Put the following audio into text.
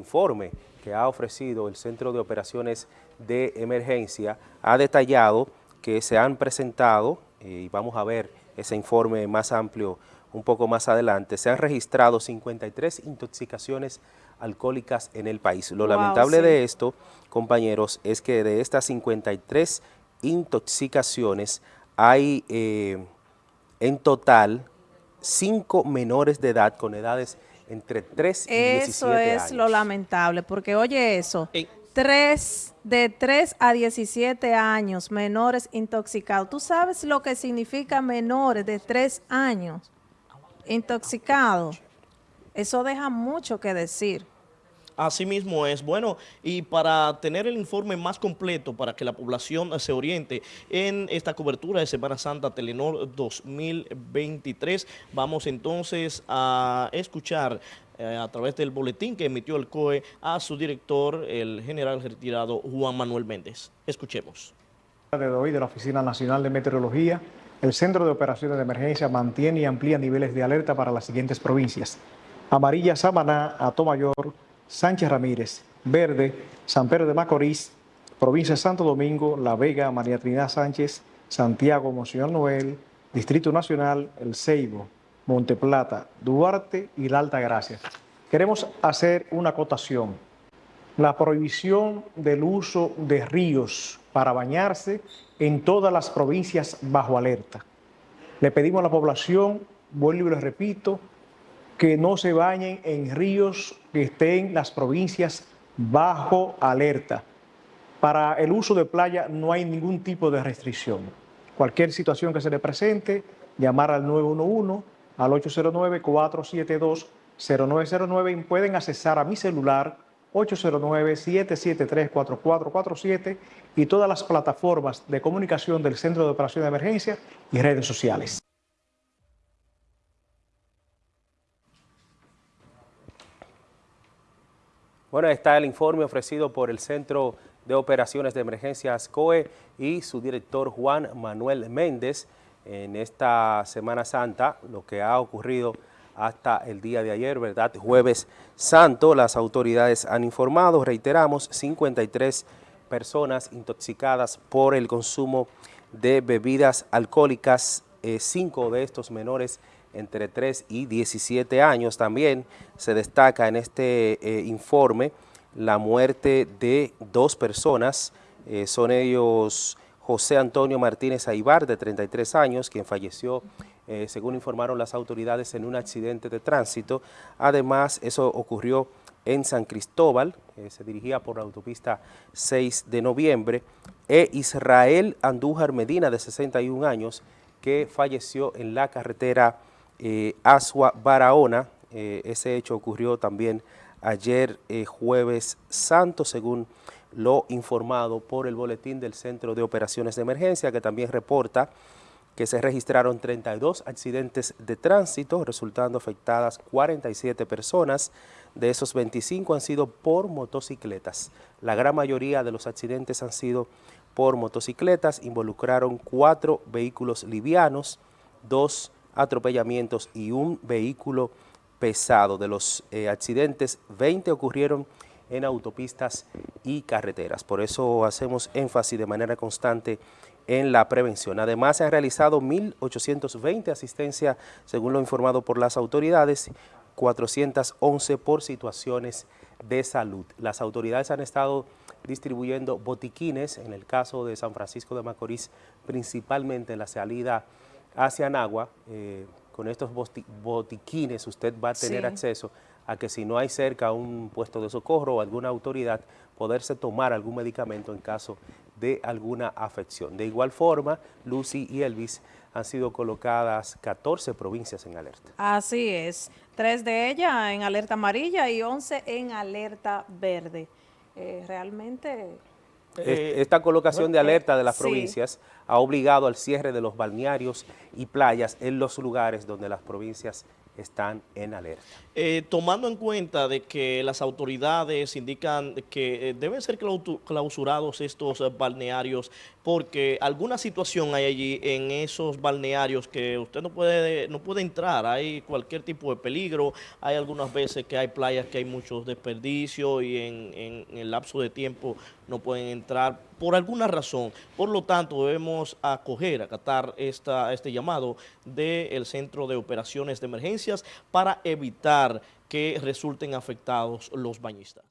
informe que ha ofrecido el Centro de Operaciones de Emergencia ha detallado que se han presentado, y vamos a ver ese informe más amplio un poco más adelante, se han registrado 53 intoxicaciones alcohólicas en el país. Lo lamentable de esto, compañeros, es que de estas 53 intoxicaciones hay eh, en total cinco menores de edad con edades entre 3 y 17 años. Eso es lo lamentable, porque oye eso, tres, de 3 a 17 años, menores intoxicados. ¿Tú sabes lo que significa menores de 3 años intoxicados? Eso deja mucho que decir. Así mismo es. Bueno, y para tener el informe más completo, para que la población se oriente en esta cobertura de Semana Santa Telenor 2023, vamos entonces a escuchar eh, a través del boletín que emitió el COE a su director, el general retirado Juan Manuel Méndez. Escuchemos. De hoy de la Oficina Nacional de Meteorología, el Centro de Operaciones de Emergencia mantiene y amplía niveles de alerta para las siguientes provincias. Amarilla, Samaná, Atomayor, Sánchez Ramírez, Verde, San Pedro de Macorís, Provincia de Santo Domingo, La Vega, María Trinidad Sánchez, Santiago, Monseñor Noel, Distrito Nacional, El Ceibo, Monteplata, Duarte y La Alta Gracia. Queremos hacer una acotación. La prohibición del uso de ríos para bañarse en todas las provincias bajo alerta. Le pedimos a la población, vuelvo y les repito, que no se bañen en ríos que estén las provincias bajo alerta. Para el uso de playa no hay ningún tipo de restricción. Cualquier situación que se le presente, llamar al 911, al 809-472-0909 y pueden accesar a mi celular 809-773-4447 y todas las plataformas de comunicación del Centro de Operación de Emergencia y redes sociales. Bueno, está el informe ofrecido por el Centro de Operaciones de Emergencias COE y su director Juan Manuel Méndez en esta Semana Santa, lo que ha ocurrido hasta el día de ayer, ¿verdad? Jueves Santo, las autoridades han informado, reiteramos, 53 personas intoxicadas por el consumo de bebidas alcohólicas, eh, cinco de estos menores entre 3 y 17 años. También se destaca en este eh, informe la muerte de dos personas, eh, son ellos José Antonio Martínez Aibar, de 33 años, quien falleció, eh, según informaron las autoridades, en un accidente de tránsito. Además, eso ocurrió en San Cristóbal, se dirigía por la autopista 6 de noviembre, e Israel Andújar Medina, de 61 años, que falleció en la carretera eh, Asua Barahona. Eh, ese hecho ocurrió también ayer eh, jueves santo, según lo informado por el boletín del Centro de Operaciones de Emergencia, que también reporta que se registraron 32 accidentes de tránsito, resultando afectadas 47 personas. De esos 25 han sido por motocicletas. La gran mayoría de los accidentes han sido por motocicletas, involucraron cuatro vehículos livianos, dos atropellamientos y un vehículo pesado. De los eh, accidentes, 20 ocurrieron en autopistas y carreteras. Por eso hacemos énfasis de manera constante en la prevención. Además, se han realizado 1.820 asistencias, según lo informado por las autoridades, 411 por situaciones de salud. Las autoridades han estado distribuyendo botiquines, en el caso de San Francisco de Macorís, principalmente en la salida hacia Anagua, eh, con estos botiquines usted va a tener acceso a que si no hay cerca un puesto de socorro o alguna autoridad, poderse tomar algún medicamento en caso de alguna afección. De igual forma, Lucy y Elvis han sido colocadas 14 provincias en alerta. Así es, tres de ellas en alerta amarilla y 11 en alerta verde. Eh, realmente esta colocación de alerta de las provincias ha obligado al cierre de los balnearios y playas en los lugares donde las provincias están en alerta. Eh, tomando en cuenta de que las autoridades indican que eh, deben ser clausurados estos balnearios porque alguna situación hay allí en esos balnearios que usted no puede, no puede entrar, hay cualquier tipo de peligro, hay algunas veces que hay playas que hay muchos desperdicios y en, el lapso de tiempo no pueden entrar por alguna razón. Por lo tanto, debemos acoger, acatar este llamado del Centro de Operaciones de Emergencias para evitar que resulten afectados los bañistas.